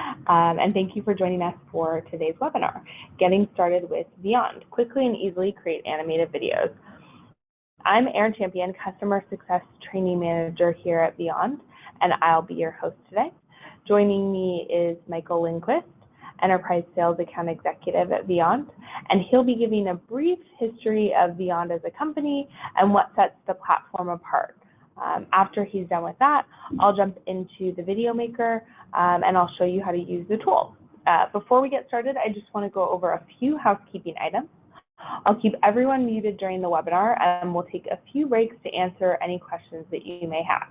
Um, and thank you for joining us for today's webinar, Getting Started with Vyond, Quickly and Easily Create Animated Videos. I'm Erin Champion, Customer Success Training Manager here at Vyond, and I'll be your host today. Joining me is Michael Lindquist, Enterprise Sales Account Executive at Vyond, and he'll be giving a brief history of Vyond as a company and what sets the platform apart. Um, after he's done with that, I'll jump into the video maker um, and I'll show you how to use the tool. Uh, before we get started, I just want to go over a few housekeeping items. I'll keep everyone muted during the webinar and we'll take a few breaks to answer any questions that you may have.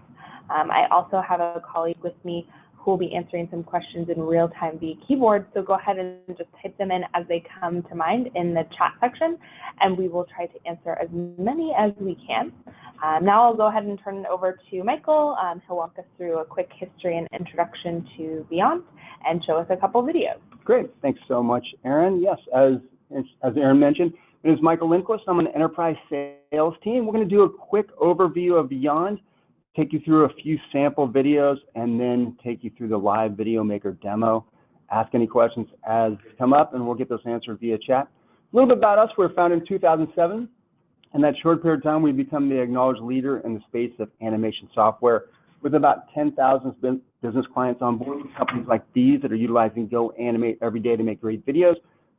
Um, I also have a colleague with me will be answering some questions in real time via keyboard. So go ahead and just type them in as they come to mind in the chat section, and we will try to answer as many as we can. Um, now I'll go ahead and turn it over to Michael. Um, he'll walk us through a quick history and introduction to Vyond and show us a couple videos. Great, thanks so much, Erin. Yes, as, as Erin mentioned, my name is Michael Lindquist. I'm an enterprise sales team. We're going to do a quick overview of Vyond take you through a few sample videos, and then take you through the live video maker demo. Ask any questions as come up, and we'll get those answered via chat. A little bit about us. We were founded in 2007. In that short period of time, we've become the acknowledged leader in the space of animation software with about 10,000 business clients on board with companies like these that are utilizing GoAnimate every day to make great videos,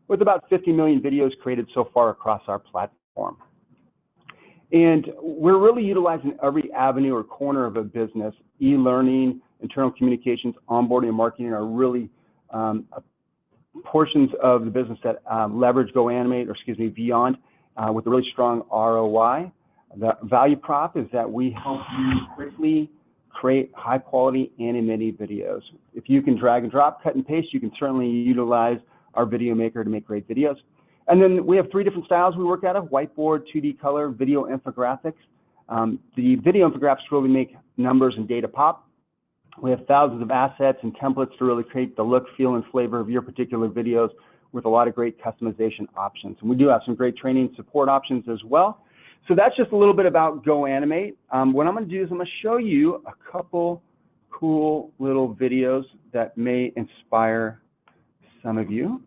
with about 50 million videos created so far across our platform. And we're really utilizing every avenue or corner of a business. E-learning, internal communications, onboarding, and marketing are really um, portions of the business that um, leverage GoAnimate, or excuse me, Vyond, uh, with a really strong ROI. The value prop is that we help you quickly create high quality animated videos. If you can drag and drop, cut and paste, you can certainly utilize our video maker to make great videos. And then we have three different styles we work out of, whiteboard, 2D color, video infographics. Um, the video infographics really make numbers and data pop. We have thousands of assets and templates to really create the look, feel, and flavor of your particular videos with a lot of great customization options. And we do have some great training support options as well. So that's just a little bit about GoAnimate. Um, what I'm going to do is I'm going to show you a couple cool little videos that may inspire some of you.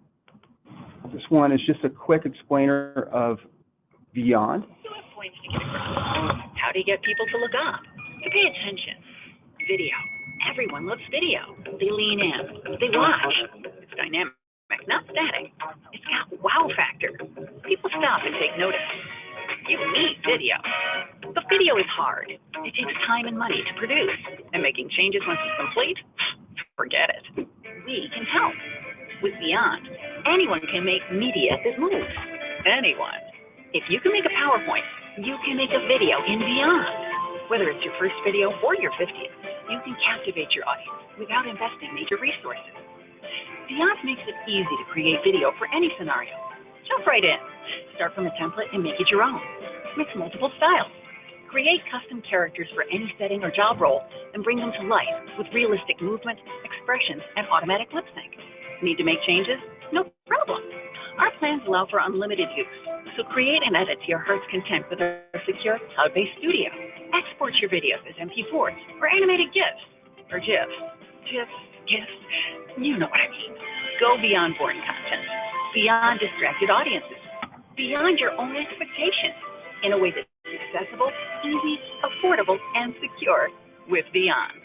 This one is just a quick explainer of Vyond. How do you get people to look up, to pay attention? Video. Everyone loves video. They lean in. They watch. It's dynamic, not static. It's got wow factor. People stop and take notice. You need video. But video is hard. It takes time and money to produce. And making changes once it's complete? Forget it. We can help with Vyond. Anyone can make media that moves. Anyone. If you can make a PowerPoint, you can make a video in Vyond. Whether it's your first video or your 50th, you can captivate your audience without investing major resources. Vyond makes it easy to create video for any scenario. Jump right in. Start from a template and make it your own. Mix multiple styles. Create custom characters for any setting or job role and bring them to life with realistic movement, expressions, and automatic lip sync. Need to make changes? Problem. Our plans allow for unlimited use, so create and edit to your heart's content with our secure cloud-based studio. Export your videos as MP4s or animated GIFs, or GIFs, GIFs, GIFs, you know what I mean. Go beyond boring content, beyond distracted audiences, beyond your own expectations, in a way that's accessible, easy, affordable, and secure with Vyond.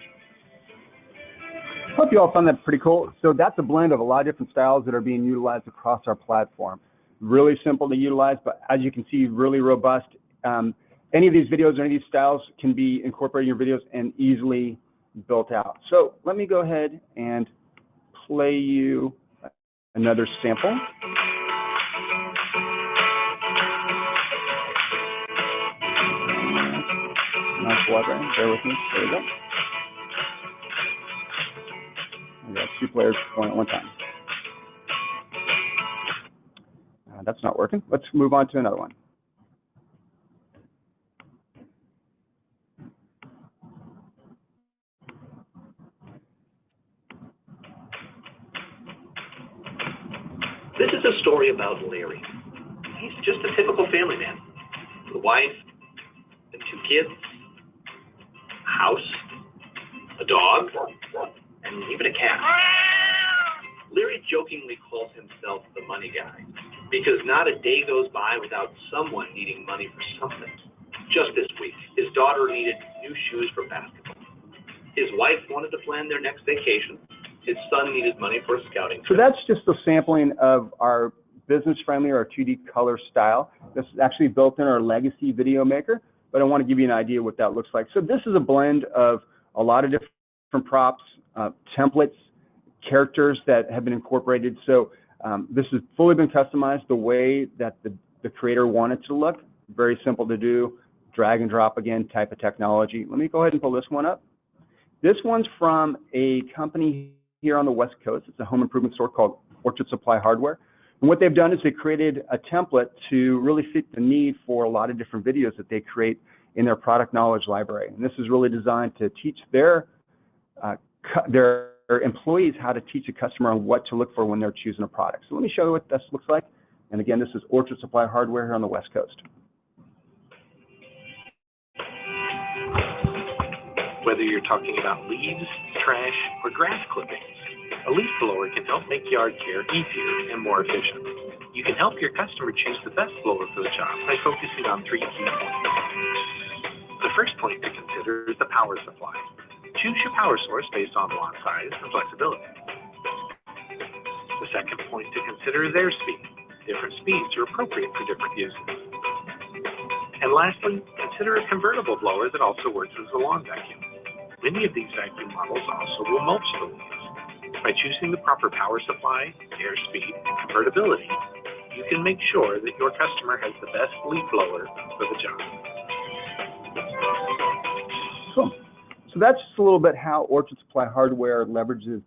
Hope you all found that pretty cool. So that's a blend of a lot of different styles that are being utilized across our platform. Really simple to utilize, but as you can see, really robust. Um, any of these videos or any of these styles can be incorporated in your videos and easily built out. So let me go ahead and play you another sample. Nice water, bear with me, there we go. We got two players going at one time. Uh, that's not working. Let's move on to another one. This is a story about Larry. He's just a typical family man. A wife, and two kids, a house, a dog, and even a cat. Leary jokingly calls himself the money guy because not a day goes by without someone needing money for something. Just this week, his daughter needed new shoes for basketball. His wife wanted to plan their next vacation. His son needed money for a scouting trip. So that's just a sampling of our business-friendly or 2D color style. This is actually built in our legacy video maker, but I want to give you an idea what that looks like. So this is a blend of a lot of different props, uh, templates, characters that have been incorporated. So um, this has fully been customized the way that the, the creator wanted to look. Very simple to do, drag and drop again type of technology. Let me go ahead and pull this one up. This one's from a company here on the West Coast. It's a home improvement store called Orchard Supply Hardware. And what they've done is they created a template to really fit the need for a lot of different videos that they create in their product knowledge library. And this is really designed to teach their Uh, their employees how to teach a customer on what to look for when they're choosing a product. So let me show you what this looks like. And again, this is Orchard Supply Hardware here on the West Coast. Whether you're talking about leaves, trash, or grass clippings, a leaf blower can help make yard care easier and more efficient. You can help your customer choose the best blower for the job by focusing on three key points. The first point to consider is the power supply. Choose your power source based on lawn size and flexibility. The second point to consider is airspeed. Different speeds are appropriate for different uses. And lastly, consider a convertible blower that also works as a lawn vacuum. Many of these vacuum models also will mulch the leaves. By choosing the proper power supply, airspeed, and convertibility, you can make sure that your customer has the best leaf blower for the job. Cool. So that's just a little bit how Orchard Supply Hardware leverages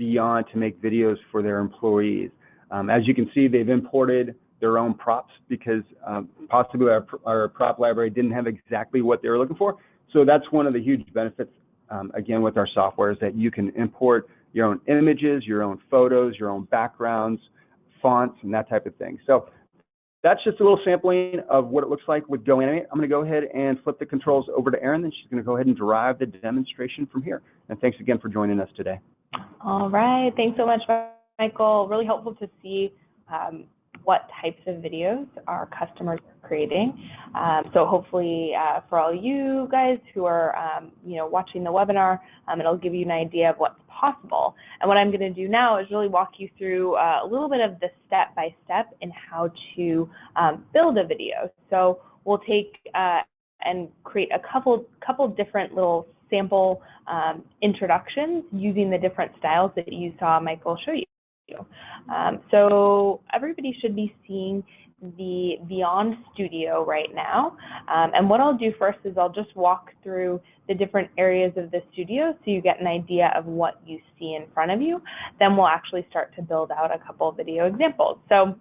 Vyond to make videos for their employees. Um, as you can see, they've imported their own props because um, possibly our, our prop library didn't have exactly what they were looking for. So that's one of the huge benefits, um, again, with our software is that you can import your own images, your own photos, your own backgrounds, fonts, and that type of thing. So that's just a little sampling of what it looks like with GoAnimate. I'm going to go ahead and flip the controls over to Erin, and she's going to go ahead and drive the demonstration from here. And thanks again for joining us today. All right, thanks so much, Michael. Really helpful to see um, what types of videos our customers are creating. Um, so hopefully, uh, for all you guys who are, um, you know, watching the webinar, um, it'll give you an idea of what's possible. And what I'm going to do now is really walk you through uh, a little bit of the step-by-step in how to um, build a video. So we'll take uh, and create a couple couple different little sample um, introductions using the different styles that you saw Michael show you. Um, so everybody should be seeing the Vyond Studio right now. Um, and what I'll do first is I'll just walk through the different areas of the studio so you get an idea of what you see in front of you. Then we'll actually start to build out a couple video examples. So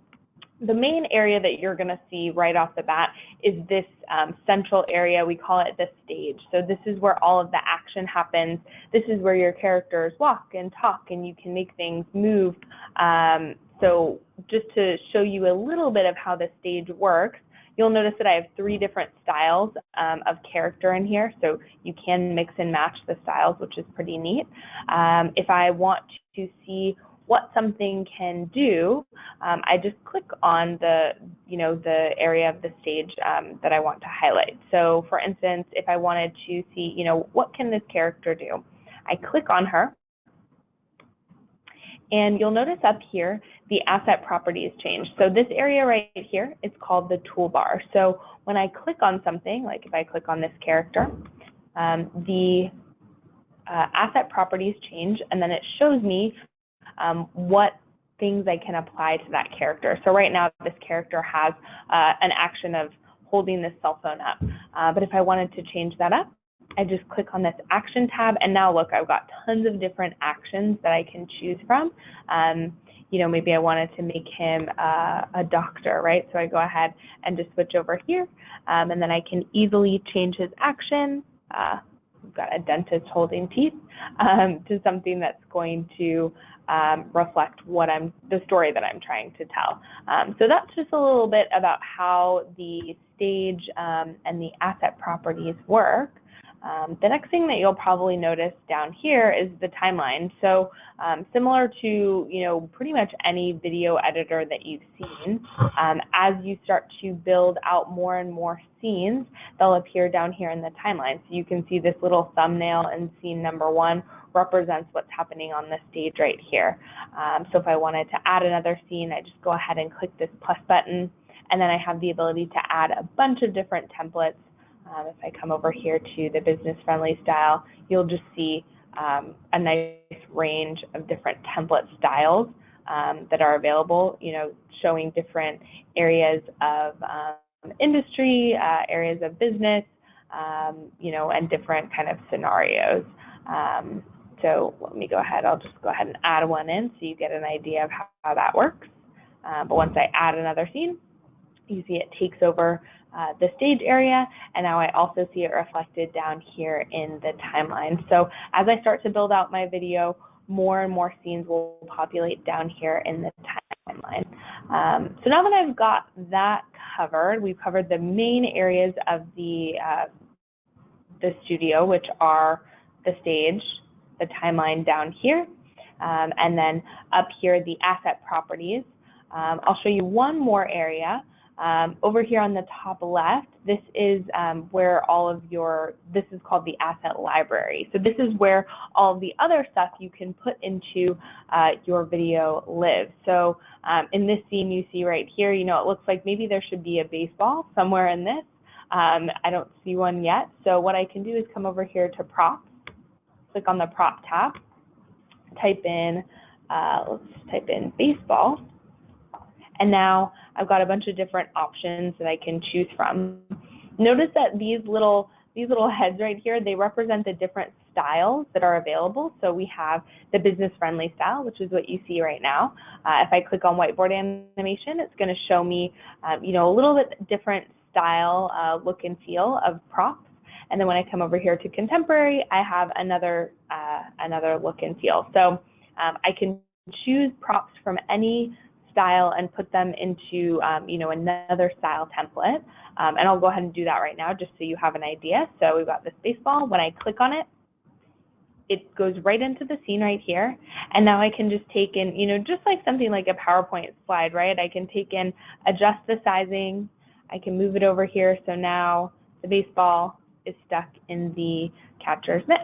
the main area that you're going to see right off the bat is this um, central area. We call it the stage. So this is where all of the action happens. This is where your characters walk and talk and you can make things move. Um, so just to show you a little bit of how the stage works, you'll notice that I have three different styles um, of character in here. So you can mix and match the styles, which is pretty neat. Um, if I want to see what something can do, um, I just click on the, you know, the area of the stage um, that I want to highlight. So for instance, if I wanted to see, you know, what can this character do? I click on her, and you'll notice up here, the asset properties change. So this area right here is called the toolbar. So when I click on something, like if I click on this character, um, the uh, asset properties change, and then it shows me um, what things I can apply to that character. So right now, this character has uh, an action of holding this cell phone up. Uh, but if I wanted to change that up, I just click on this action tab, and now look, I've got tons of different actions that I can choose from. Um, you know, maybe I wanted to make him uh, a doctor, right? So I go ahead and just switch over here, um, and then I can easily change his action. Uh, we've got a dentist holding teeth um, to something that's going to um, reflect what I'm, the story that I'm trying to tell. Um, so that's just a little bit about how the stage um, and the asset properties work. Um, the next thing that you'll probably notice down here is the timeline. So um, similar to, you know, pretty much any video editor that you've seen, um, as you start to build out more and more scenes, they'll appear down here in the timeline. So you can see this little thumbnail in scene number one represents what's happening on the stage right here. Um, so if I wanted to add another scene, I just go ahead and click this plus button, and then I have the ability to add a bunch of different templates um, if I come over here to the business friendly style, you'll just see um, a nice range of different template styles um, that are available, you know, showing different areas of um, industry, uh, areas of business, um, you know, and different kind of scenarios. Um, so let me go ahead, I'll just go ahead and add one in so you get an idea of how, how that works. Uh, but once I add another scene, you see it takes over uh, the stage area, and now I also see it reflected down here in the timeline. So as I start to build out my video, more and more scenes will populate down here in the timeline. Um, so now that I've got that covered, we've covered the main areas of the, uh, the studio, which are the stage, the timeline down here, um, and then up here, the asset properties. Um, I'll show you one more area um, over here on the top left, this is um, where all of your, this is called the asset library. So this is where all the other stuff you can put into uh, your video lives. So um, in this scene you see right here, you know, it looks like maybe there should be a baseball somewhere in this. Um, I don't see one yet. So what I can do is come over here to props, click on the prop tab, type in, uh, let's type in baseball. And now I've got a bunch of different options that I can choose from. Notice that these little these little heads right here, they represent the different styles that are available. So we have the business friendly style, which is what you see right now. Uh, if I click on whiteboard animation, it's going to show me, um, you know, a little bit different style, uh, look and feel of props. And then when I come over here to contemporary, I have another uh, another look and feel. So um, I can choose props from any style and put them into, um, you know, another style template. Um, and I'll go ahead and do that right now just so you have an idea. So we've got this baseball. When I click on it, it goes right into the scene right here. And now I can just take in, you know, just like something like a PowerPoint slide, right? I can take in, adjust the sizing. I can move it over here. So now the baseball is stuck in the catcher's mitt.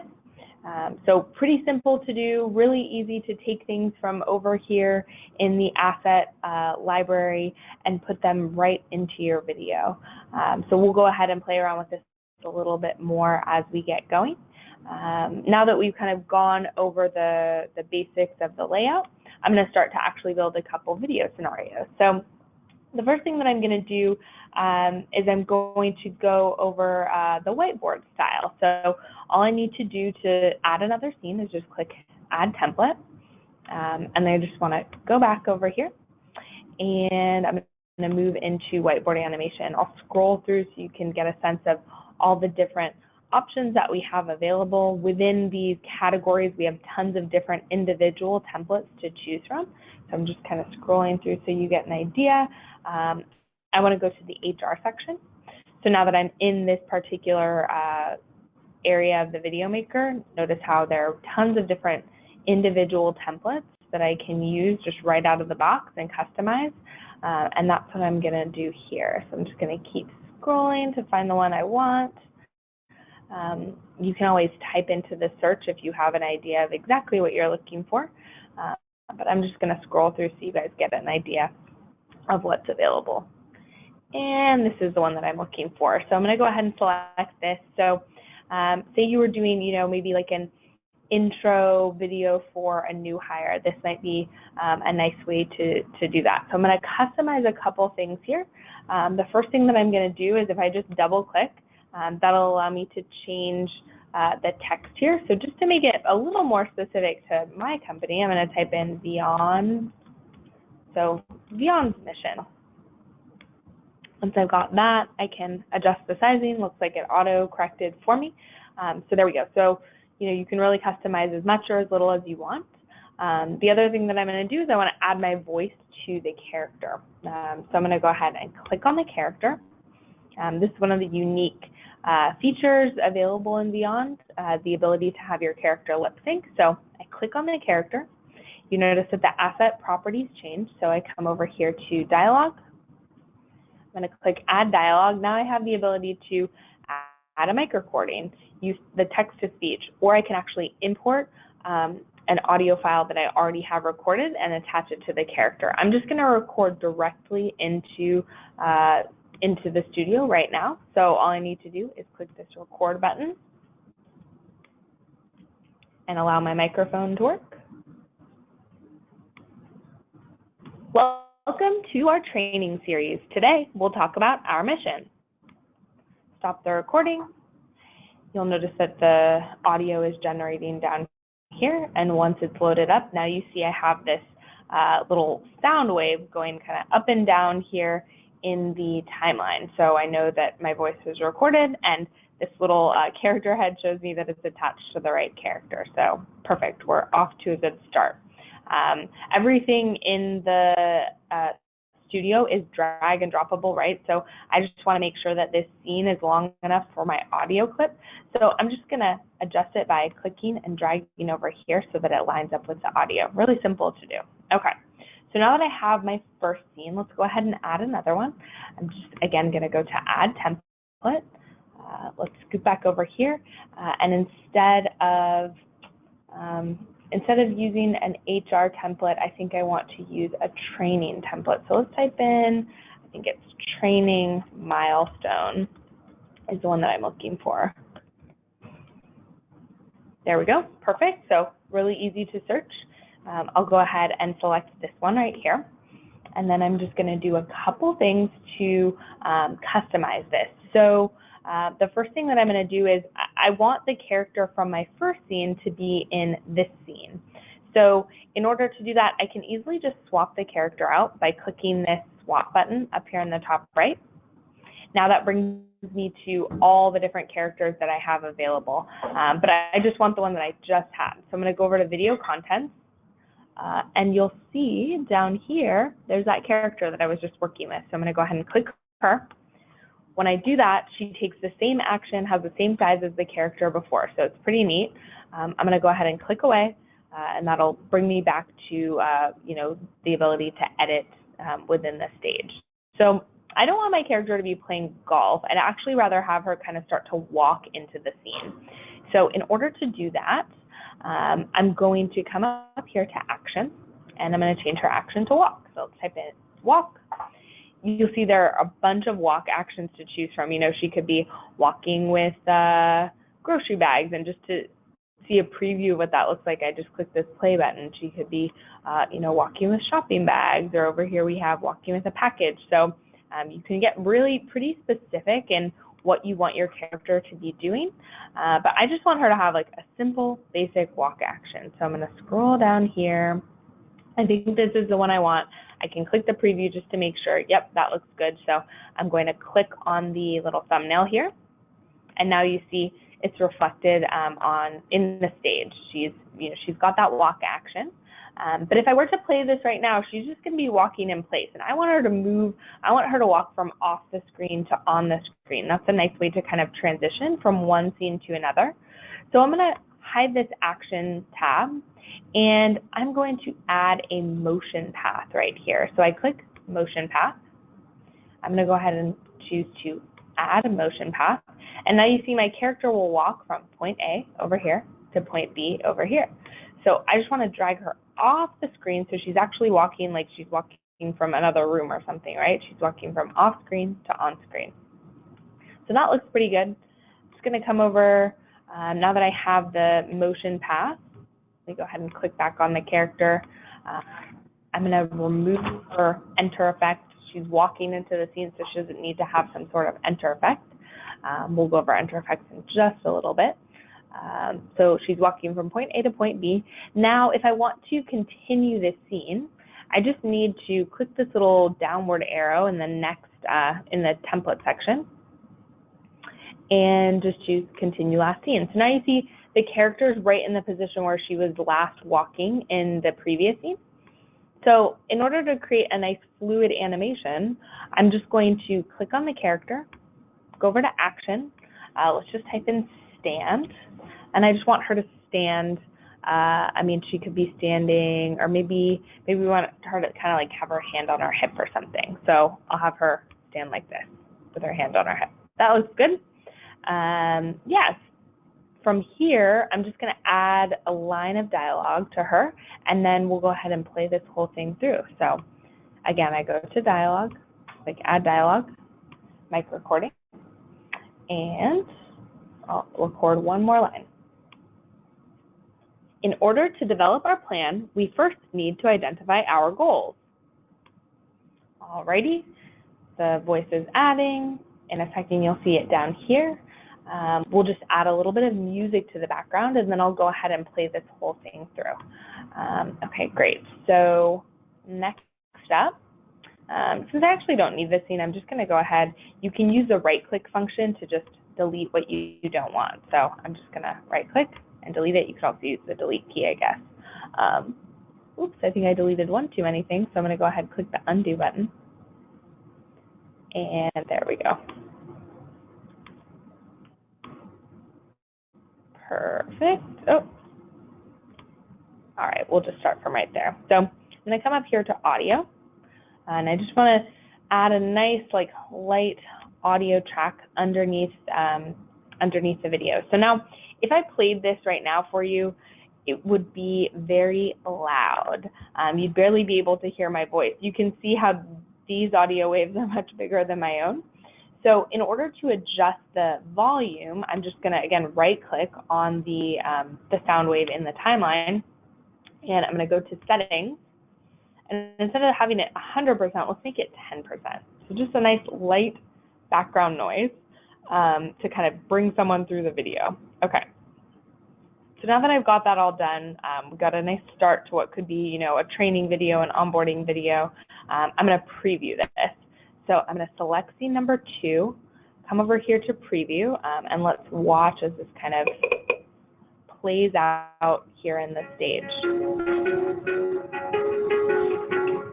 Um, so pretty simple to do, really easy to take things from over here in the asset uh, library and put them right into your video. Um, so we'll go ahead and play around with this a little bit more as we get going. Um, now that we've kind of gone over the, the basics of the layout, I'm going to start to actually build a couple video scenarios. So the first thing that I'm going to do um, is I'm going to go over uh, the whiteboard style. So all I need to do to add another scene is just click Add Template. Um, and then I just want to go back over here. And I'm going to move into whiteboard animation. I'll scroll through so you can get a sense of all the different options that we have available. Within these categories, we have tons of different individual templates to choose from. So I'm just kind of scrolling through so you get an idea. Um, I want to go to the HR section. So now that I'm in this particular uh, area of the video maker, notice how there are tons of different individual templates that I can use just right out of the box and customize. Uh, and that's what I'm going to do here. So I'm just going to keep scrolling to find the one I want. Um, you can always type into the search if you have an idea of exactly what you're looking for. Uh, but I'm just going to scroll through so you guys get an idea of what's available. And this is the one that I'm looking for. So I'm going to go ahead and select this. So um, say you were doing, you know, maybe like an intro video for a new hire. This might be um, a nice way to, to do that. So I'm going to customize a couple things here. Um, the first thing that I'm going to do is if I just double click, um, that'll allow me to change uh, the text here. So just to make it a little more specific to my company, I'm going to type in Vyond, so Vyond's mission. Once I've got that, I can adjust the sizing. Looks like it auto corrected for me. Um, so there we go. So, you know, you can really customize as much or as little as you want. Um, the other thing that I'm going to do is I want to add my voice to the character. Um, so I'm going to go ahead and click on the character. Um, this is one of the unique uh, features available in Vyond, uh, the ability to have your character lip sync. So I click on the character. You notice that the asset properties change. So I come over here to dialogue. I'm going to click add dialogue. Now I have the ability to add a mic recording, use the text to speech, or I can actually import um, an audio file that I already have recorded and attach it to the character. I'm just going to record directly into uh, into the studio right now. So all I need to do is click this record button and allow my microphone to work. Welcome to our training series. Today we'll talk about our mission. Stop the recording. You'll notice that the audio is generating down here and once it's loaded up, now you see I have this uh, little sound wave going kind of up and down here in the timeline. So I know that my voice is recorded and this little uh, character head shows me that it's attached to the right character. So perfect, we're off to a good start. Um, everything in the uh, studio is drag and droppable, right? So I just want to make sure that this scene is long enough for my audio clip. So I'm just going to adjust it by clicking and dragging over here so that it lines up with the audio. Really simple to do. Okay. So now that I have my first scene, let's go ahead and add another one. I'm just, again, going to go to Add Template. Uh, let's scoot back over here. Uh, and instead of, um, instead of using an HR template, I think I want to use a training template. So let's type in, I think it's training milestone is the one that I'm looking for. There we go, perfect. So really easy to search. Um, I'll go ahead and select this one right here. And then I'm just going to do a couple things to um, customize this. So uh, the first thing that I'm going to do is I want the character from my first scene to be in this scene. So in order to do that, I can easily just swap the character out by clicking this swap button up here in the top right. Now that brings me to all the different characters that I have available, um, but I, I just want the one that I just had. So I'm going to go over to video contents uh, and you'll see down here, there's that character that I was just working with. So I'm going to go ahead and click her. When I do that, she takes the same action, has the same size as the character before. So it's pretty neat. Um, I'm going to go ahead and click away, uh, and that'll bring me back to, uh, you know, the ability to edit um, within the stage. So I don't want my character to be playing golf. I'd actually rather have her kind of start to walk into the scene. So in order to do that, um, I'm going to come up here to action and I'm going to change her action to walk. So let's type in walk. You'll see there are a bunch of walk actions to choose from. You know, she could be walking with uh, grocery bags and just to see a preview of what that looks like, I just click this play button. She could be, uh, you know, walking with shopping bags or over here we have walking with a package. So um, you can get really pretty specific in what you want your character to be doing. Uh, but I just want her to have like a simple, basic walk action. So I'm going to scroll down here. I think this is the one I want. I can click the preview just to make sure, yep, that looks good. So I'm going to click on the little thumbnail here. And now you see it's reflected um, on in the stage. She's, you know, she's got that walk action. Um, but if I were to play this right now, she's just going to be walking in place. And I want her to move, I want her to walk from off the screen to on the screen. That's a nice way to kind of transition from one scene to another. So I'm going to hide this action tab and I'm going to add a motion path right here. So I click motion path. I'm going to go ahead and choose to add a motion path. And now you see my character will walk from point A over here to point B over here. So I just want to drag her off the screen. So she's actually walking like she's walking from another room or something, right? She's walking from off screen to on screen. So that looks pretty good. Just going to come over, um, now that I have the motion path, let me go ahead and click back on the character. Uh, I'm going to remove her enter effect. She's walking into the scene, so she doesn't need to have some sort of enter effect. Um, we'll go over enter effects in just a little bit. Um, so she's walking from point A to point B. Now, if I want to continue this scene, I just need to click this little downward arrow in the next, uh, in the template section, and just choose continue last scene. So now you see the character is right in the position where she was last walking in the previous scene. So in order to create a nice fluid animation, I'm just going to click on the character, go over to action, uh, let's just type in stand. And I just want her to stand. Uh, I mean, she could be standing, or maybe maybe we want her to kind of like have her hand on her hip or something. So I'll have her stand like this with her hand on her hip. That looks good. Um, yes. From here, I'm just going to add a line of dialogue to her, and then we'll go ahead and play this whole thing through. So again, I go to dialogue, click add dialogue, mic recording, and I'll record one more line. In order to develop our plan, we first need to identify our goals. Alrighty, the voice is adding. In a second, you'll see it down here. Um, we'll just add a little bit of music to the background, and then I'll go ahead and play this whole thing through. Um, okay, great. So next up, um, since I actually don't need this scene, I'm just going to go ahead. You can use the right-click function to just delete what you, you don't want. So I'm just going to right-click and delete it. You can also use the delete key, I guess. Um, oops, I think I deleted one too many things, so I'm going to go ahead and click the undo button. And there we go. Perfect. Oh. All right, we'll just start from right there. So I'm to come up here to audio, and I just want to add a nice, like, light audio track underneath um, underneath the video. So now, if I played this right now for you, it would be very loud. Um, you'd barely be able to hear my voice. You can see how these audio waves are much bigger than my own. So in order to adjust the volume, I'm just going to, again, right-click on the, um, the sound wave in the timeline, and I'm going to go to Settings, and instead of having it 100%, let's make it 10%. So just a nice light background noise um, to kind of bring someone through the video. Okay. So now that I've got that all done, um, we've got a nice start to what could be, you know, a training video, an onboarding video. Um, I'm going to preview this. So I'm going to select scene number two, come over here to preview, um, and let's watch as this kind of plays out here in the stage.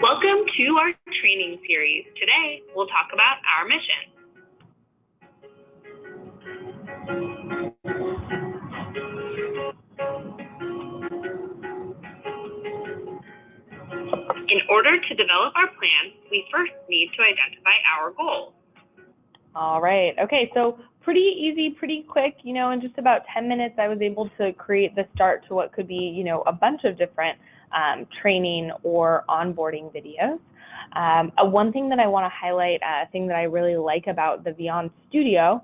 Welcome to our training series. Today, we'll talk about our mission. In order to develop our plan, we first need to identify our goals. All right. Okay, so pretty easy, pretty quick. You know, in just about 10 minutes, I was able to create the start to what could be, you know, a bunch of different um, training or onboarding videos. Um, uh, one thing that I want to highlight, a uh, thing that I really like about the Vyond Studio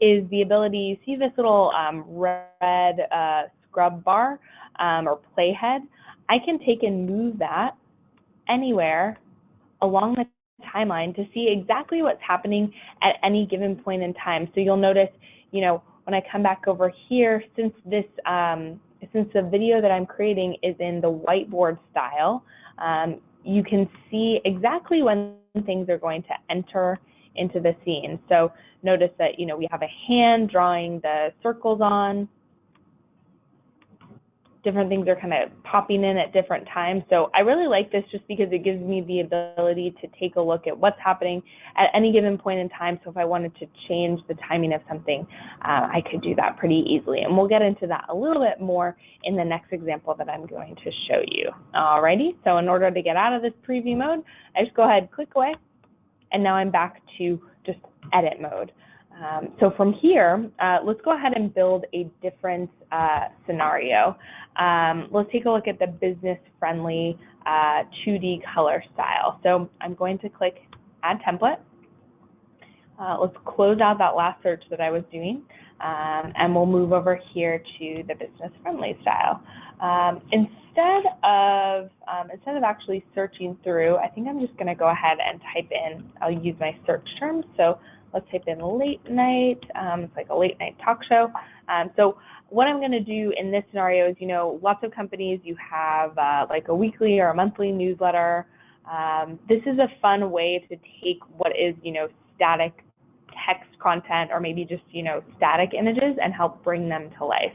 is the ability, you see this little um, red uh, scrub bar um, or playhead? I can take and move that anywhere along the timeline to see exactly what's happening at any given point in time. So you'll notice, you know, when I come back over here, since this, um, since the video that I'm creating is in the whiteboard style, um, you can see exactly when things are going to enter into the scene. So notice that, you know, we have a hand drawing the circles on, different things are kind of popping in at different times. So I really like this just because it gives me the ability to take a look at what's happening at any given point in time. So if I wanted to change the timing of something, uh, I could do that pretty easily. And we'll get into that a little bit more in the next example that I'm going to show you. Alrighty, so in order to get out of this preview mode, I just go ahead, click away, and now I'm back to just edit mode. Um, so from here, uh, let's go ahead and build a different uh, scenario. Um, let's take a look at the business-friendly uh, 2D color style. So I'm going to click Add Template. Uh, let's close out that last search that I was doing, um, and we'll move over here to the business-friendly style. Um, instead of um, instead of actually searching through, I think I'm just going to go ahead and type in. I'll use my search terms. So let's type in late night. Um, it's like a late night talk show. Um, so what I'm going to do in this scenario is, you know, lots of companies, you have uh, like a weekly or a monthly newsletter. Um, this is a fun way to take what is, you know, static text content or maybe just, you know, static images and help bring them to life.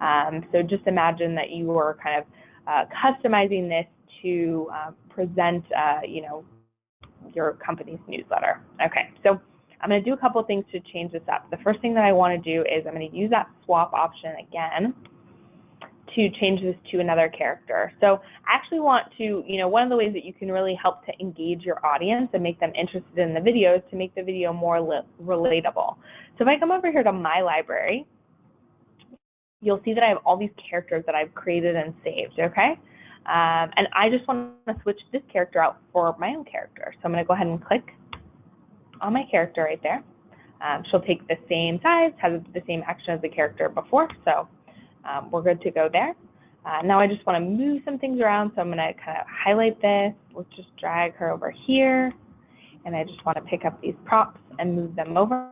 Um, so just imagine that you are kind of uh, customizing this to uh, present, uh, you know, your company's newsletter. Okay, so I'm going to do a couple things to change this up. The first thing that I want to do is I'm going to use that swap option again to change this to another character. So I actually want to, you know, one of the ways that you can really help to engage your audience and make them interested in the video is to make the video more relatable. So if I come over here to my library, you'll see that I have all these characters that I've created and saved, okay? Um, and I just want to switch this character out for my own character. So I'm going to go ahead and click on my character right there. Um, she'll take the same size, has the same action as the character before, so um, we're good to go there. Uh, now I just want to move some things around, so I'm going to kind of highlight this. Let's just drag her over here, and I just want to pick up these props and move them over.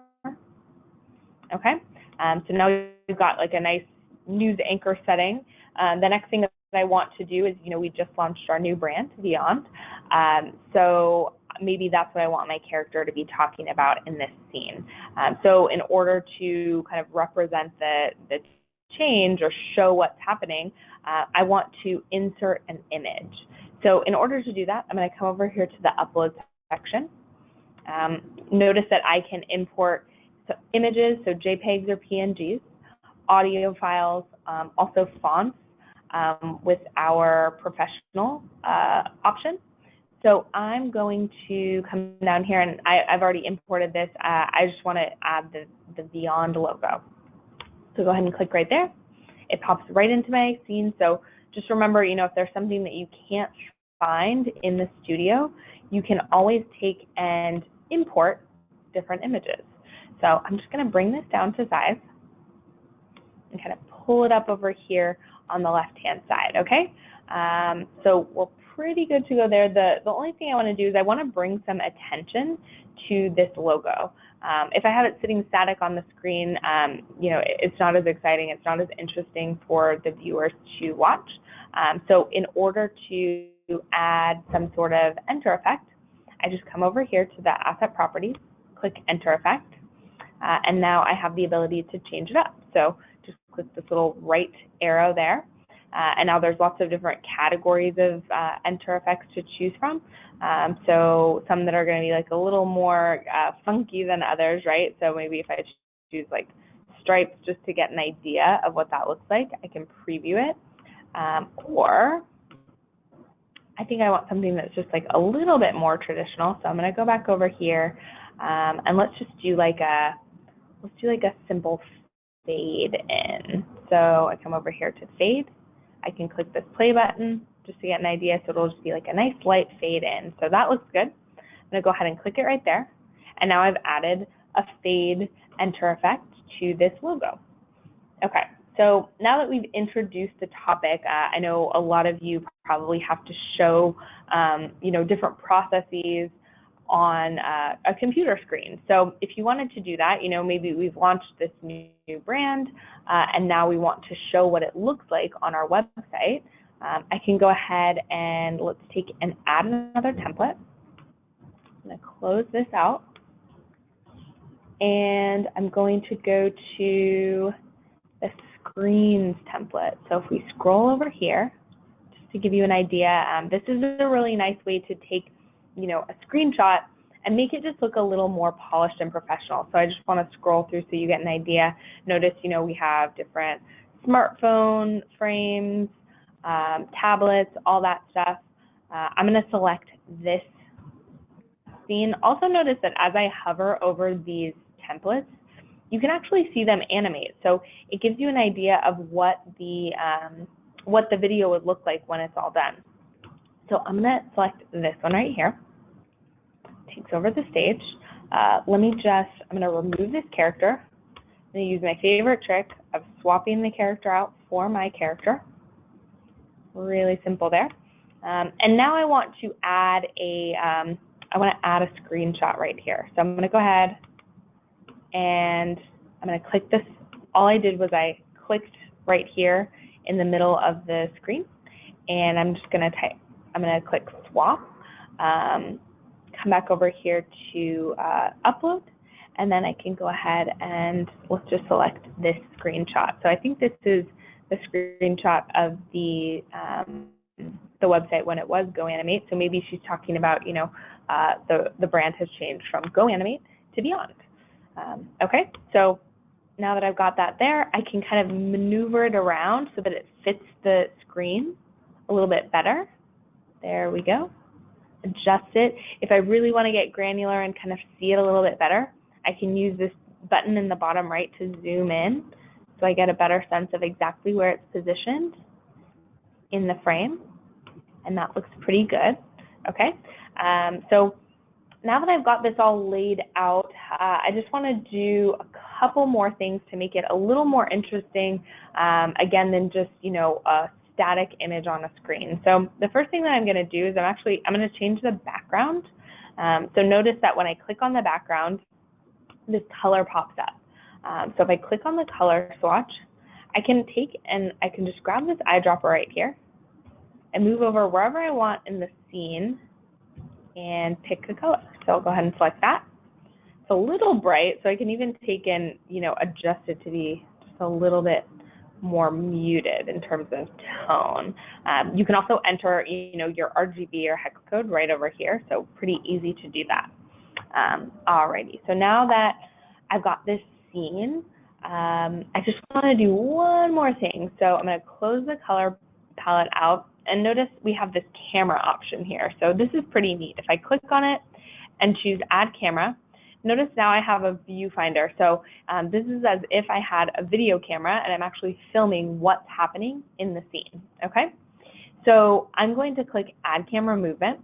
Okay, um, so now we've got like a nice news anchor setting. Um, the next thing that I want to do is, you know, we just launched our new brand, Vyond. Um, so maybe that's what I want my character to be talking about in this scene. Um, so in order to kind of represent the, the change or show what's happening, uh, I want to insert an image. So in order to do that, I'm going to come over here to the upload section. Um, notice that I can import so images, so JPEGs or PNGs, audio files, um, also fonts um, with our professional uh, option. So I'm going to come down here and I, have already imported this. Uh, I just want to add the, the Vyond logo. So go ahead and click right there. It pops right into my scene. So just remember, you know, if there's something that you can't find in the studio, you can always take and import different images. So I'm just going to bring this down to size and kind of pull it up over here on the left-hand side, okay? Um, so we're pretty good to go there. The, the only thing I want to do is I want to bring some attention to this logo. Um, if I have it sitting static on the screen, um, you know, it's not as exciting, it's not as interesting for the viewers to watch. Um, so in order to add some sort of enter effect, I just come over here to the asset properties, click enter effect, uh, and now I have the ability to change it up. So just click this little right arrow there. Uh, and now there's lots of different categories of uh, enter effects to choose from. Um, so some that are going to be like a little more uh, funky than others, right? So maybe if I choose like stripes just to get an idea of what that looks like, I can preview it. Um, or I think I want something that's just like a little bit more traditional. So I'm going to go back over here um, and let's just do like a, let's do like a simple fade in. So I come over here to fade. I can click this play button just to get an idea. So it'll just be like a nice light fade in. So that looks good. I'm gonna go ahead and click it right there. And now I've added a fade enter effect to this logo. Okay, so now that we've introduced the topic, uh, I know a lot of you probably have to show, um, you know, different processes on uh, a computer screen. So if you wanted to do that, you know, maybe we've launched this new, new brand uh, and now we want to show what it looks like on our website. Um, I can go ahead and let's take and add another template. I'm going to close this out. And I'm going to go to the screens template. So if we scroll over here, just to give you an idea, um, this is a really nice way to take you know, a screenshot and make it just look a little more polished and professional. So I just want to scroll through so you get an idea. Notice, you know, we have different smartphone frames, um, tablets, all that stuff. Uh, I'm going to select this scene. Also notice that as I hover over these templates, you can actually see them animate. So it gives you an idea of what the um, what the video would look like when it's all done. So I'm going to select this one right here. Takes over the stage. Uh, let me just, I'm going to remove this character. I'm going to use my favorite trick of swapping the character out for my character. Really simple there. Um, and now I want to add a, um, I want to add a screenshot right here. So I'm going to go ahead and I'm going to click this. All I did was I clicked right here in the middle of the screen and I'm just going to type I'm going to click swap, um, come back over here to uh, upload, and then I can go ahead and let's just select this screenshot. So I think this is the screenshot of the um, the website when it was GoAnimate. So maybe she's talking about, you know, uh, the, the brand has changed from GoAnimate to Vyond. Um, okay, so now that I've got that there, I can kind of maneuver it around so that it fits the screen a little bit better. There we go. Adjust it. If I really want to get granular and kind of see it a little bit better, I can use this button in the bottom right to zoom in so I get a better sense of exactly where it's positioned in the frame. And that looks pretty good. Okay, um, so now that I've got this all laid out, uh, I just want to do a couple more things to make it a little more interesting, um, again, than just, you know, a static image on a screen. So the first thing that I'm going to do is I'm actually, I'm going to change the background. Um, so notice that when I click on the background, this color pops up. Um, so if I click on the color swatch, I can take and I can just grab this eyedropper right here and move over wherever I want in the scene and pick a color. So I'll go ahead and select that. It's a little bright, so I can even take and, you know, adjust it to be just a little bit more muted in terms of tone. Um, you can also enter, you know, your RGB or hex code right over here, so pretty easy to do that. Um, alrighty, so now that I've got this scene, um, I just want to do one more thing. So I'm going to close the color palette out and notice we have this camera option here. So this is pretty neat. If I click on it and choose add camera, notice now I have a viewfinder. So um, this is as if I had a video camera and I'm actually filming what's happening in the scene, okay? So I'm going to click add camera movement.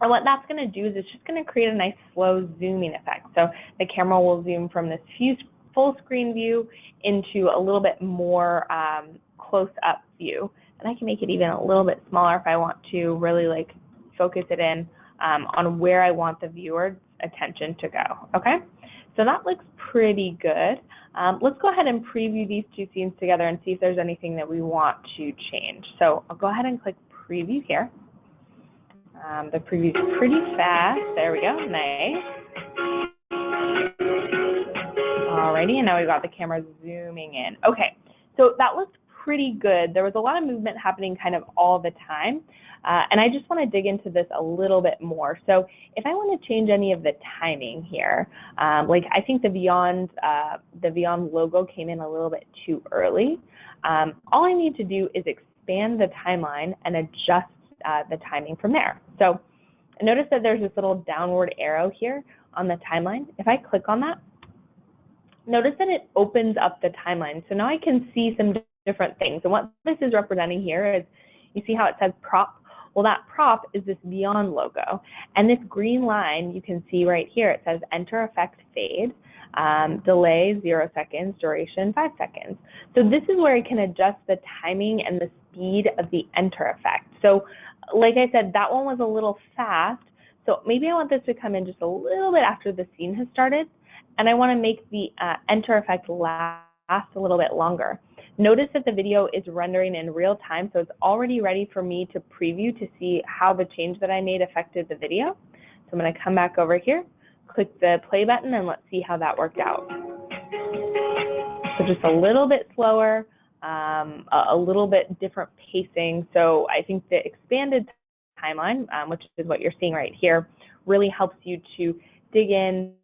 And what that's going to do is it's just going to create a nice slow zooming effect. So the camera will zoom from this full screen view into a little bit more um, close up view and I can make it even a little bit smaller if I want to really like focus it in um, on where I want the viewer's attention to go, okay? So that looks pretty good. Um, let's go ahead and preview these two scenes together and see if there's anything that we want to change. So I'll go ahead and click preview here. Um, the preview's pretty fast. There we go, nice. Alrighty, and now we've got the camera zooming in. Okay, so that looks pretty good. There was a lot of movement happening kind of all the time. Uh, and I just want to dig into this a little bit more. So if I want to change any of the timing here, um, like I think the Vyond, uh, the Vyond logo came in a little bit too early. Um, all I need to do is expand the timeline and adjust uh, the timing from there. So notice that there's this little downward arrow here on the timeline. If I click on that, notice that it opens up the timeline. So now I can see some different things. And what this is representing here is, you see how it says prop? Well, that prop is this Vyond logo. And this green line, you can see right here, it says enter effect fade, um, delay zero seconds, duration five seconds. So this is where I can adjust the timing and the speed of the enter effect. So like I said, that one was a little fast. So maybe I want this to come in just a little bit after the scene has started. And I want to make the uh, enter effect last a little bit longer. Notice that the video is rendering in real time, so it's already ready for me to preview to see how the change that I made affected the video. So I'm going to come back over here, click the play button, and let's see how that worked out. So just a little bit slower, um, a, little bit different pacing. So I think the expanded timeline, um, which is what you're seeing right here, really helps you to dig in,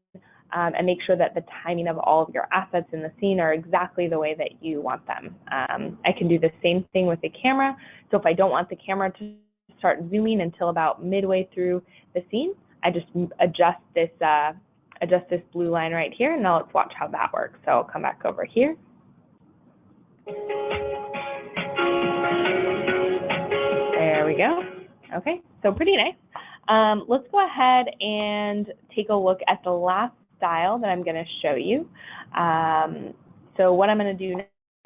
um, and make sure that the timing of all of your assets in the scene are exactly the way that you want them. Um, I can do the same thing with the camera. So if I don't want the camera to start zooming until about midway through the scene, I just adjust this, uh, adjust this blue line right here, and now let's watch how that works. So I'll come back over here. There we go. Okay, so pretty nice. Um, let's go ahead and take a look at the last style that I'm going to show you. Um, so what I'm going to do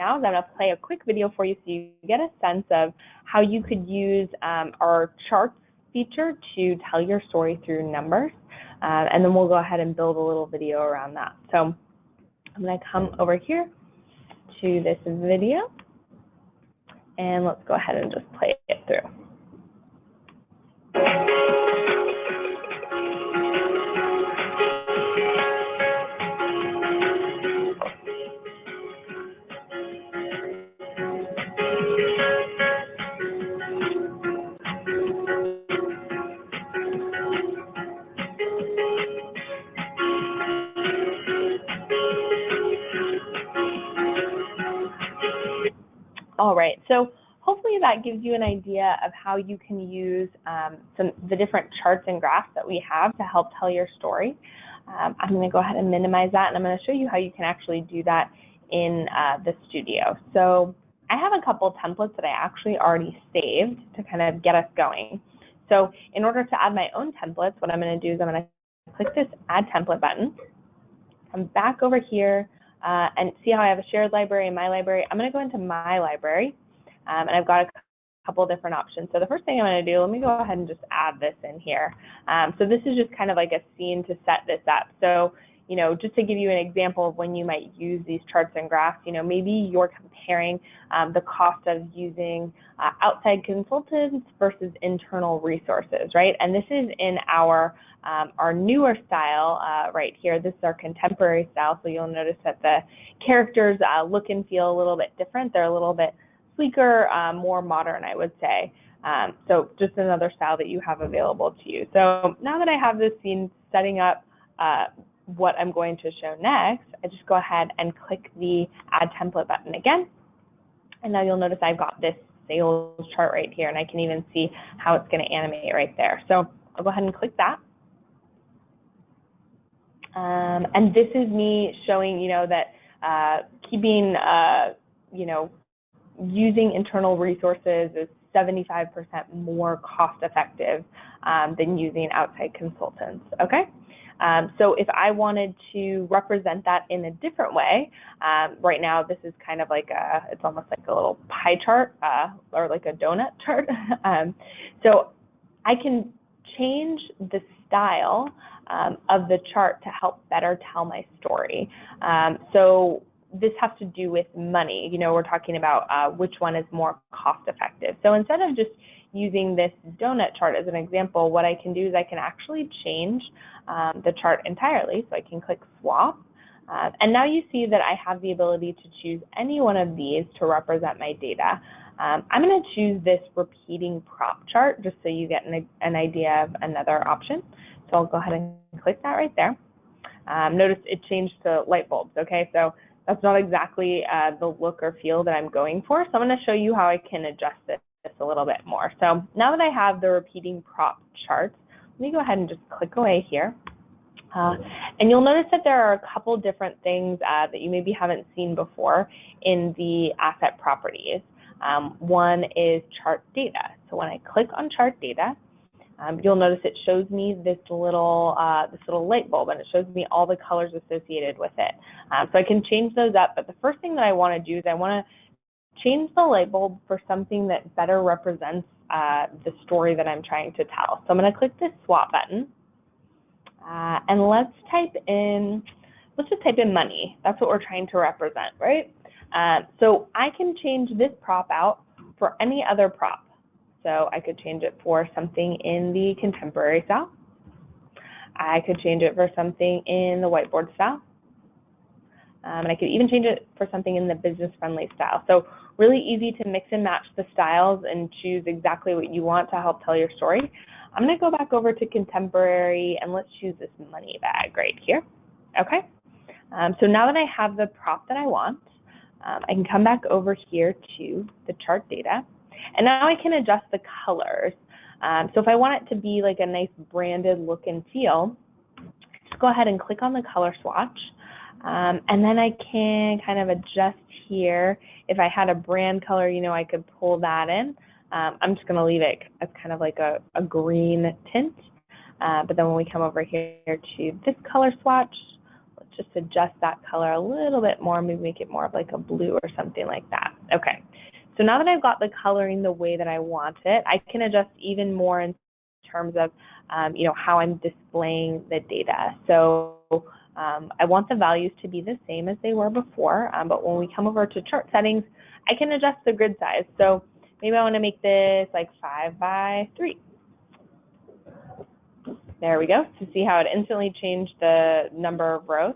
now is I'm going to play a quick video for you so you get a sense of how you could use um, our charts feature to tell your story through numbers. Uh, and then we'll go ahead and build a little video around that. So I'm going to come over here to this video and let's go ahead and just play it through. All right, so hopefully that gives you an idea of how you can use um, some the different charts and graphs that we have to help tell your story. Um, I'm going to go ahead and minimize that, and I'm going to show you how you can actually do that in uh, the studio. So I have a couple templates that I actually already saved to kind of get us going. So in order to add my own templates, what I'm going to do is I'm going to click this Add Template button. Come back over here uh, and see how I have a shared library in my library. I'm going to go into my library, um, and I've got a couple different options. So the first thing I'm going to do, let me go ahead and just add this in here. Um, so this is just kind of like a scene to set this up. So you know, just to give you an example of when you might use these charts and graphs, you know, maybe you're comparing um, the cost of using uh, outside consultants versus internal resources, right? And this is in our um, our newer style uh, right here. This is our contemporary style, so you'll notice that the characters uh, look and feel a little bit different. They're a little bit sleeker, uh, more modern, I would say. Um, so just another style that you have available to you. So now that I have this scene setting up uh, what I'm going to show next, I just go ahead and click the Add Template button again. And now you'll notice I've got this sales chart right here, and I can even see how it's going to animate right there. So I'll go ahead and click that. Um, and this is me showing, you know, that uh, keeping, uh, you know, using internal resources is 75% more cost effective um, than using outside consultants, okay? Um, so if I wanted to represent that in a different way, um, right now this is kind of like a, it's almost like a little pie chart uh, or like a donut chart. um, so I can change the style um, of the chart to help better tell my story. Um, so this has to do with money. You know, we're talking about uh, which one is more cost effective. So instead of just using this donut chart as an example, what I can do is I can actually change um, the chart entirely. So I can click swap. Uh, and now you see that I have the ability to choose any one of these to represent my data. Um, I'm going to choose this repeating prop chart just so you get an, an, idea of another option. So I'll go ahead and click that right there. Um, notice it changed to light bulbs, okay? So that's not exactly uh, the look or feel that I'm going for. So I'm going to show you how I can adjust this, this a little bit more. So now that I have the repeating prop charts, let me go ahead and just click away here. Uh, and you'll notice that there are a couple different things uh, that you maybe haven't seen before in the asset properties. Um, one is chart data. So when I click on chart data, um, you'll notice it shows me this little uh, this little light bulb and it shows me all the colors associated with it. Um, so I can change those up, but the first thing that I want to do is I want to change the light bulb for something that better represents uh, the story that I'm trying to tell. So I'm going to click this swap button uh, and let's type in, let's just type in money. That's what we're trying to represent, right? Uh, so I can change this prop out for any other prop. So I could change it for something in the contemporary style. I could change it for something in the whiteboard style. Um, and I could even change it for something in the business-friendly style. So really easy to mix and match the styles and choose exactly what you want to help tell your story. I'm going to go back over to contemporary and let's choose this money bag right here. Okay. Um, so now that I have the prop that I want, um, I can come back over here to the chart data and now I can adjust the colors. Um, so if I want it to be like a nice branded look and feel, just go ahead and click on the color swatch. Um, and then I can kind of adjust here. If I had a brand color, you know, I could pull that in. Um, I'm just going to leave it as kind of like a, a green tint. Uh, but then when we come over here to this color swatch, let's just adjust that color a little bit more, maybe make it more of like a blue or something like that. Okay, so now that I've got the coloring the way that I want it, I can adjust even more in terms of, um, you know, how I'm displaying the data. So um, I want the values to be the same as they were before, um, but when we come over to chart settings, I can adjust the grid size. So maybe I want to make this like five by three. There we go. To see how it instantly changed the number of rows.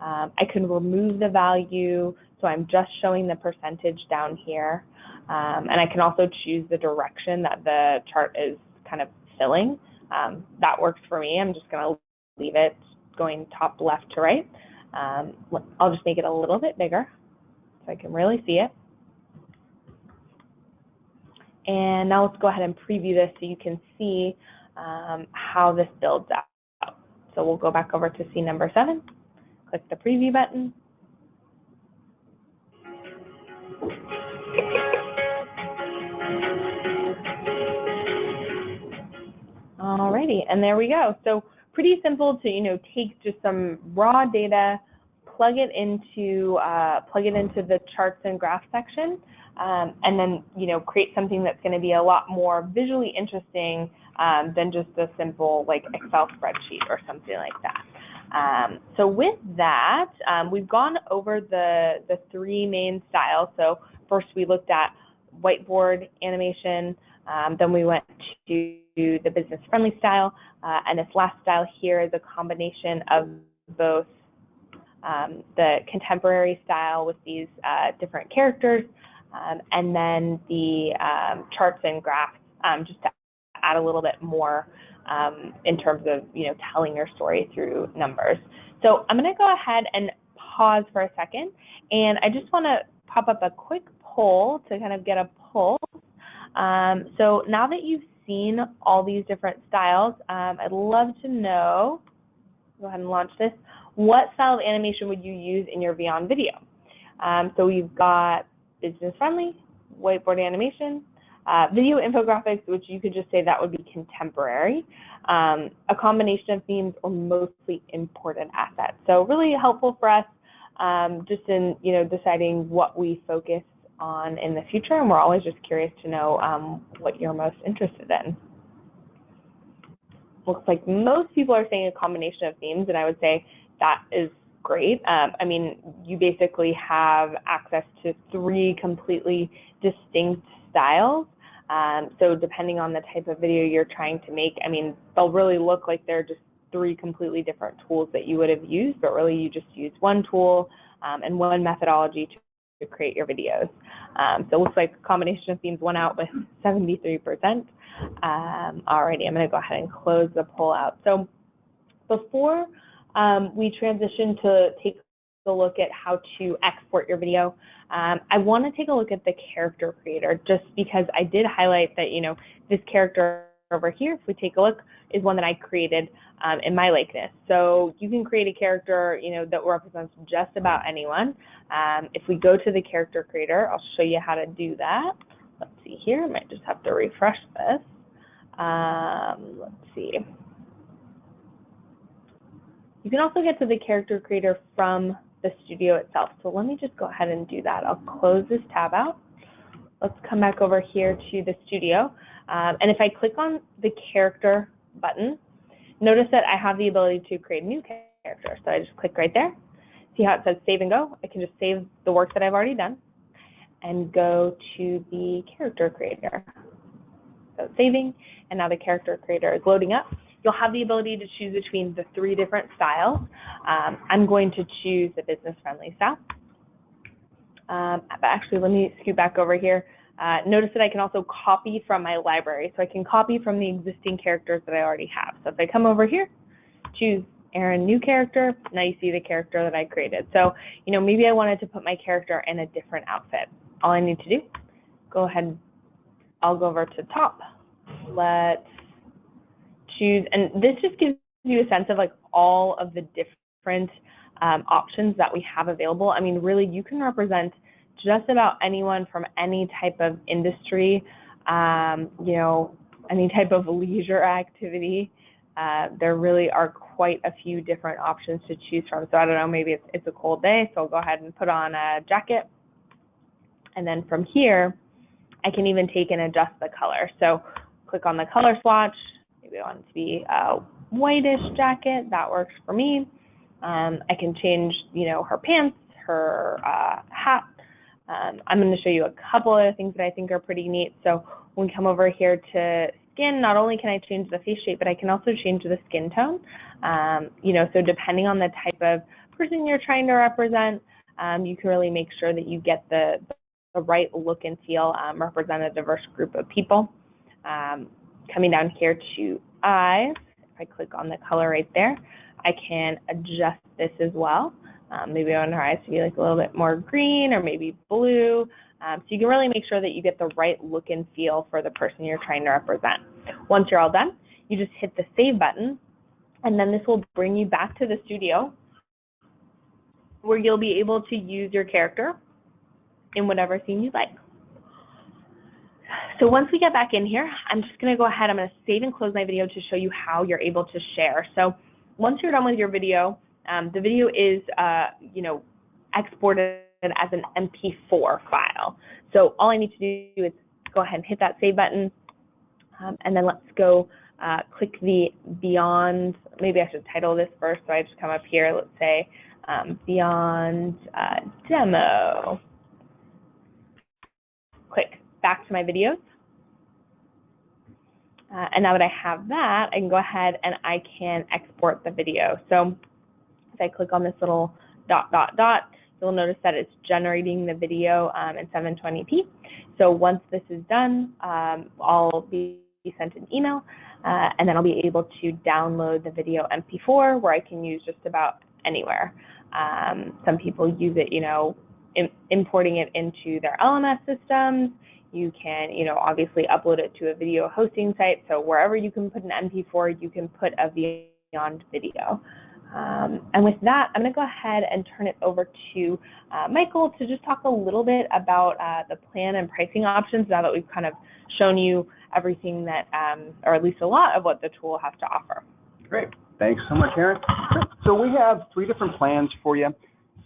Um, I can remove the value so I'm just showing the percentage down here. Um, and I can also choose the direction that the chart is kind of filling. Um, that works for me. I'm just going to leave it going top left to right. Um, I'll just make it a little bit bigger so I can really see it. And now let's go ahead and preview this so you can see um, how this builds out. So we'll go back over to scene number seven, click the preview button. Alrighty, and there we go. So pretty simple to you know take just some raw data, plug it into uh, plug it into the charts and graph section, um, and then you know create something that's going to be a lot more visually interesting um, than just a simple like Excel spreadsheet or something like that. Um, so with that, um, we've gone over the the three main styles. So first we looked at whiteboard animation, um, then we went to the business friendly style, uh, and this last style here is a combination of both um, the contemporary style with these uh, different characters, um, and then the um, charts and graphs um, just to add a little bit more um, in terms of you know telling your story through numbers. So I'm going to go ahead and pause for a second, and I just want to pop up a quick poll to kind of get a pulse. Um, so now that you've seen all these different styles, um, I'd love to know, go ahead and launch this, what style of animation would you use in your Vyond video? Um, so we've got business friendly, whiteboard animation, uh, video infographics, which you could just say that would be contemporary, um, a combination of themes or mostly important assets. So really helpful for us um, just in you know deciding what we focus on in the future, and we're always just curious to know um, what you're most interested in. Looks like most people are saying a combination of themes, and I would say that is great. Um, I mean, you basically have access to three completely distinct styles. Um, so depending on the type of video you're trying to make, I mean, they'll really look like they're just three completely different tools that you would have used, but really you just use one tool um, and one methodology to to create your videos. Um, so it looks like combination of themes went out with 73%. Um, alrighty, I'm gonna go ahead and close the poll out. So before um, we transition to take a look at how to export your video, um, I wanna take a look at the character creator just because I did highlight that, you know, this character over here, if we take a look, is one that I created um, in my likeness. So you can create a character, you know, that represents just about anyone. Um, if we go to the character creator, I'll show you how to do that. Let's see here, I might just have to refresh this. Um, let's see. You can also get to the character creator from the studio itself. So let me just go ahead and do that. I'll close this tab out. Let's come back over here to the studio. Um, and if I click on the character button, notice that I have the ability to create a new character. So I just click right there. See how it says save and go? I can just save the work that I've already done and go to the character creator. So saving, and now the character creator is loading up. You'll have the ability to choose between the three different styles. Um, I'm going to choose the business friendly style. Um, but actually, let me scoot back over here. Uh, notice that I can also copy from my library. So I can copy from the existing characters that I already have. So if I come over here, choose Aaron new character, now you see the character that I created. So, you know, maybe I wanted to put my character in a different outfit. All I need to do, go ahead, I'll go over to top. Let's choose, and this just gives you a sense of like all of the different um, options that we have available. I mean, really, you can represent just about anyone from any type of industry, um, you know, any type of leisure activity. Uh, there really are quite a few different options to choose from. So I don't know, maybe it's, it's a cold day, so I'll go ahead and put on a jacket. And then from here, I can even take and adjust the color. So click on the color swatch. Maybe I want it to be a whitish jacket. That works for me. Um, I can change, you know, her pants, her uh, hat, um, I'm going to show you a couple of things that I think are pretty neat. So when we come over here to skin, not only can I change the face shape, but I can also change the skin tone. Um, you know, so depending on the type of person you're trying to represent, um, you can really make sure that you get the, the right look and feel, um, represent a diverse group of people. Um, coming down here to eyes, if I click on the color right there, I can adjust this as well. Um, maybe I want her eyes to be like a little bit more green or maybe blue. Um, so you can really make sure that you get the right look and feel for the person you're trying to represent. Once you're all done, you just hit the save button, and then this will bring you back to the studio where you'll be able to use your character in whatever scene you'd like. So once we get back in here, I'm just going to go ahead, I'm going to save and close my video to show you how you're able to share. So once you're done with your video, um, the video is, uh, you know, exported as an MP4 file. So all I need to do is go ahead and hit that save button, um, and then let's go uh, click the Vyond, maybe I should title this first, so I just come up here, let's say um, Vyond uh, Demo. Click back to my videos. Uh, and now that I have that, I can go ahead and I can export the video. So I click on this little dot, dot, dot, you'll notice that it's generating the video um, in 720p. So once this is done, um, I'll be sent an email, uh, and then I'll be able to download the video MP4 where I can use just about anywhere. Um, some people use it, you know, in, importing it into their LMS systems. You can, you know, obviously upload it to a video hosting site. So wherever you can put an MP4, you can put a Vyond video. Um, and with that, I'm going to go ahead and turn it over to uh, Michael to just talk a little bit about uh, the plan and pricing options now that we've kind of shown you everything that, um, or at least a lot of what the tool has to offer. Great. Thanks so much, Aaron. So we have three different plans for you.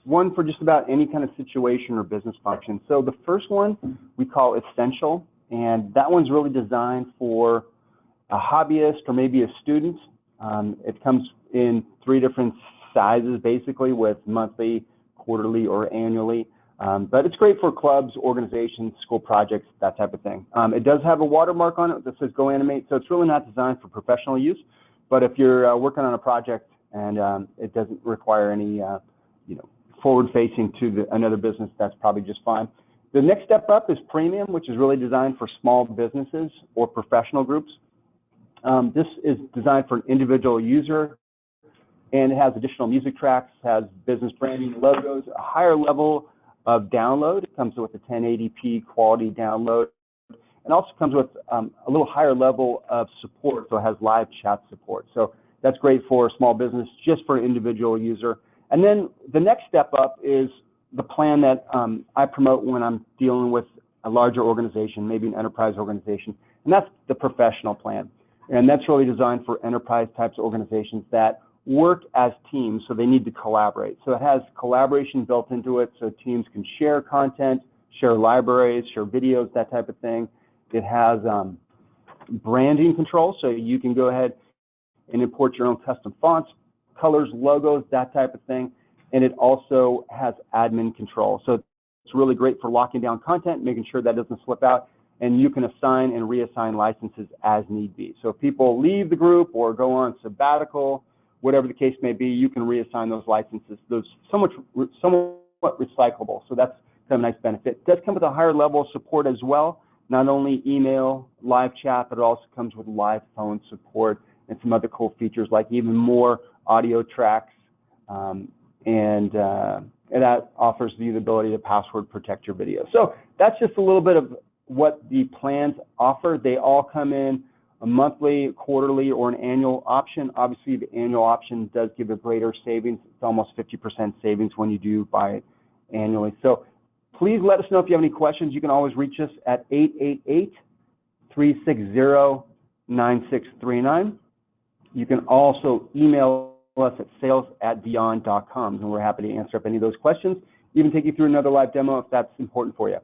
One for just about any kind of situation or business function. So the first one we call Essential, and that one's really designed for a hobbyist or maybe a student. Um, it comes in three different sizes, basically, with monthly, quarterly, or annually. Um, but it's great for clubs, organizations, school projects, that type of thing. Um, it does have a watermark on it that says GoAnimate, so it's really not designed for professional use. But if you're uh, working on a project and um, it doesn't require any, uh, you know, forward-facing to the, another business, that's probably just fine. The next step up is Premium, which is really designed for small businesses or professional groups. Um, this is designed for an individual user and it has additional music tracks, has business branding, logos, a higher level of download. It comes with a 1080p quality download and also comes with um, a little higher level of support, so it has live chat support. So that's great for a small business, just for an individual user. And then the next step up is the plan that um, I promote when I'm dealing with a larger organization, maybe an enterprise organization, and that's the professional plan. And that's really designed for enterprise types of organizations that work as teams, so they need to collaborate. So it has collaboration built into it, so teams can share content, share libraries, share videos, that type of thing. It has um, branding control, so you can go ahead and import your own custom fonts, colors, logos, that type of thing. And it also has admin control. So it's really great for locking down content, making sure that doesn't slip out, and you can assign and reassign licenses as need be. So if people leave the group or go on sabbatical, whatever the case may be, you can reassign those licenses. Those somewhat somewhat recyclable. So that's kind of a nice benefit. It does come with a higher level of support as well. Not only email, live chat, but it also comes with live phone support and some other cool features like even more audio tracks. Um, and, uh, and that offers you the ability to password protect your video. So that's just a little bit of what the plans offer. They all come in a monthly, quarterly, or an annual option. Obviously, the annual option does give a greater savings. It's almost 50% savings when you do buy it annually. So please let us know if you have any questions. You can always reach us at 888-360-9639. You can also email us at sales at vyond.com, and we're happy to answer up any of those questions, even take you through another live demo if that's important for you.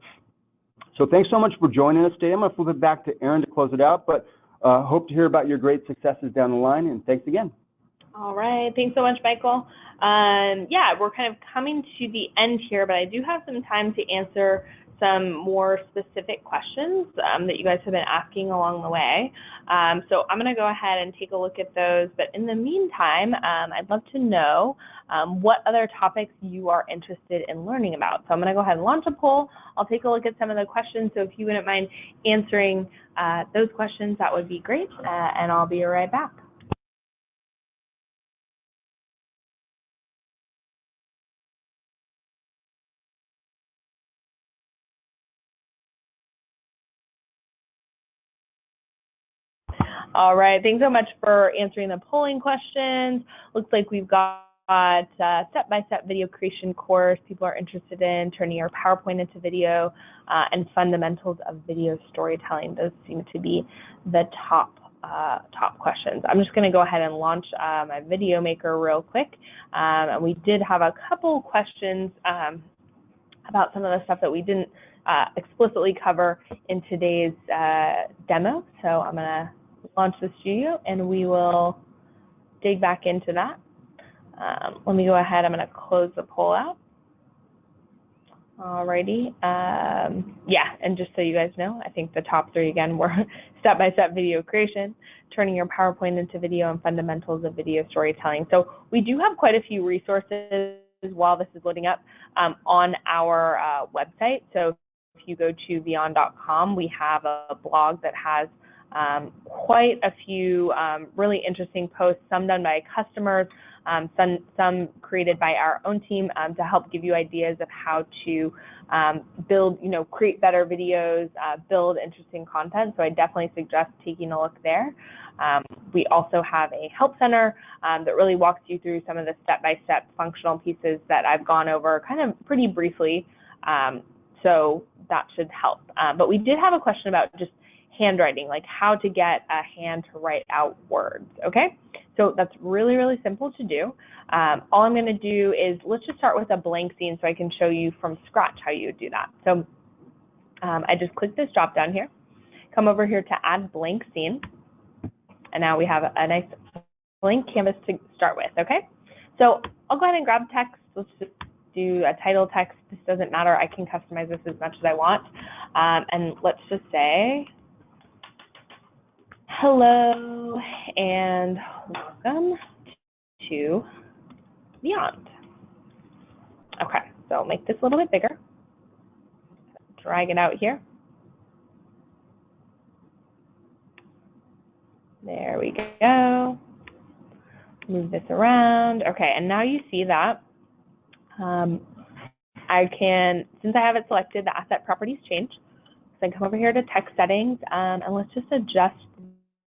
So thanks so much for joining us today. I'm going to flip it back to Aaron to close it out, but uh, hope to hear about your great successes down the line, and thanks again. All right. Thanks so much, Michael. Um, yeah, we're kind of coming to the end here, but I do have some time to answer some more specific questions um, that you guys have been asking along the way. Um, so I'm going to go ahead and take a look at those. But in the meantime, um, I'd love to know um, what other topics you are interested in learning about. So I'm going to go ahead and launch a poll. I'll take a look at some of the questions. So if you wouldn't mind answering uh, those questions, that would be great. Uh, and I'll be right back. All right, thanks so much for answering the polling questions. Looks like we've got step-by-step video creation course people are interested in, turning your PowerPoint into video, uh, and fundamentals of video storytelling. Those seem to be the top uh, top questions. I'm just going to go ahead and launch uh, my video maker real quick. Um, and we did have a couple questions um, about some of the stuff that we didn't uh, explicitly cover in today's uh, demo. So I'm going to launch the studio and we will dig back into that. Um, let me go ahead, I'm going to close the poll out. Alrighty, um, yeah, and just so you guys know, I think the top three again were step-by-step -step video creation, turning your PowerPoint into video, and fundamentals of video storytelling. So we do have quite a few resources while this is loading up um, on our uh, website. So if you go to vyond.com, we have a blog that has um, quite a few um, really interesting posts, some done by customers, um, some, some created by our own team um, to help give you ideas of how to um, build, you know, create better videos, uh, build interesting content. So I definitely suggest taking a look there. Um, we also have a help center that really walks you through some of the step-by-step -step functional pieces that I've gone over kind of pretty briefly. So that should help. Uh, but we did have a question about just handwriting, like how to get a hand to write out words, okay? So that's really, really simple to do. Um, all I'm gonna do is, let's just start with a blank scene so I can show you from scratch how you do that. So um, I just click this drop down here, come over here to add blank scene, and now we have a nice blank canvas to start with, okay? So I'll go ahead and grab text. Let's just do a title text. This doesn't matter. I can customize this as much as I want. Um, and let's just say, Hello and welcome to Vyond. Okay, so I'll make this a little bit bigger. Drag it out here. There we go. Move this around. Okay, and now you see that um, I can, since I have it selected, the asset properties change. So I come over here to text settings, um, and let's just adjust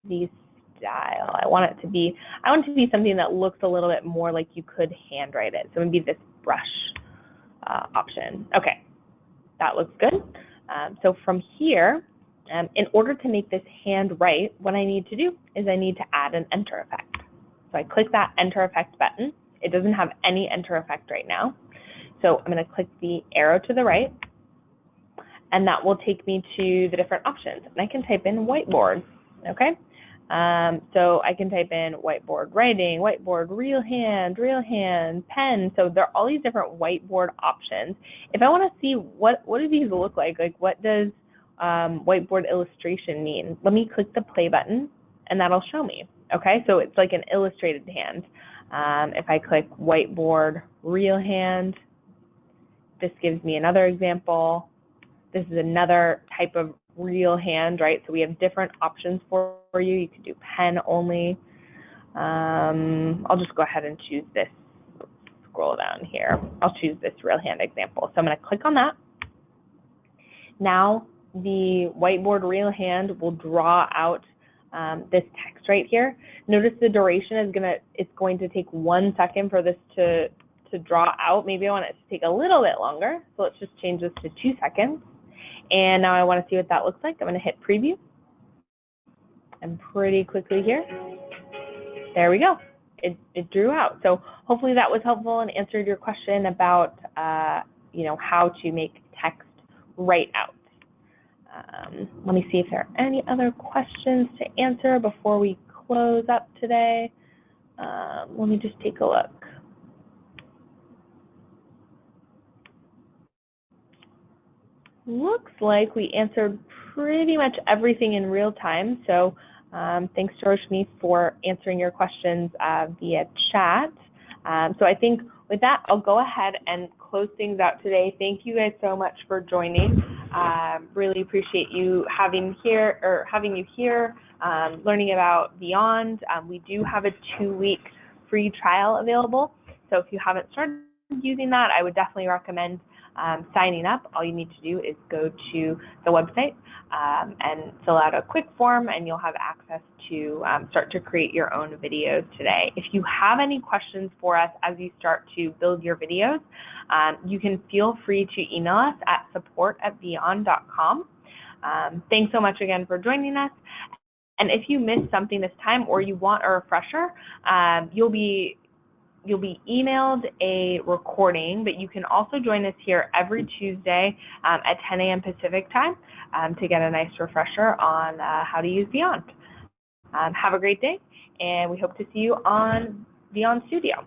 the style. I want it to be, I want it to be something that looks a little bit more like you could handwrite it. So maybe this brush uh, option. Okay, that looks good. Um, so from here, um, in order to make this hand write, what I need to do is I need to add an enter effect. So I click that enter effect button. It doesn't have any enter effect right now. So I'm going to click the arrow to the right, and that will take me to the different options. And I can type in whiteboard, okay? Um, so I can type in whiteboard writing, whiteboard real hand, real hand, pen. So there are all these different whiteboard options. If I want to see what, what do these look like, like what does um, whiteboard illustration mean? Let me click the play button and that'll show me. Okay, so it's like an illustrated hand. Um, if I click whiteboard real hand, this gives me another example. This is another type of real hand, right? So we have different options for, for you. You can do pen only. Um, I'll just go ahead and choose this. Scroll down here. I'll choose this real hand example. So I'm going to click on that. Now the whiteboard real hand will draw out um, this text right here. Notice the duration is gonna it's going to take one second for this to to draw out. Maybe I want it to take a little bit longer. So let's just change this to two seconds. And now I want to see what that looks like. I'm going to hit preview. And pretty quickly here, there we go. It, it drew out. So hopefully that was helpful and answered your question about, uh, you know, how to make text write out. Um, let me see if there are any other questions to answer before we close up today. Um, let me just take a look. Looks like we answered pretty much everything in real time. So um, thanks, to Roshni, for answering your questions uh, via chat. Um, so I think with that, I'll go ahead and close things out today. Thank you guys so much for joining. Uh, really appreciate you having here or having you here, um, learning about Vyond. Um, we do have a two-week free trial available. So if you haven't started using that, I would definitely recommend um, signing up, all you need to do is go to the website um, and fill out a quick form and you'll have access to um, start to create your own videos today. If you have any questions for us as you start to build your videos, um, you can feel free to email us at support at vyond.com. Um, thanks so much again for joining us. And if you missed something this time or you want a refresher, um, you'll be you'll be emailed a recording, but you can also join us here every Tuesday um, at 10 a.m. Pacific time um, to get a nice refresher on uh, how to use Vyond. Um, have a great day, and we hope to see you on Vyond Studio.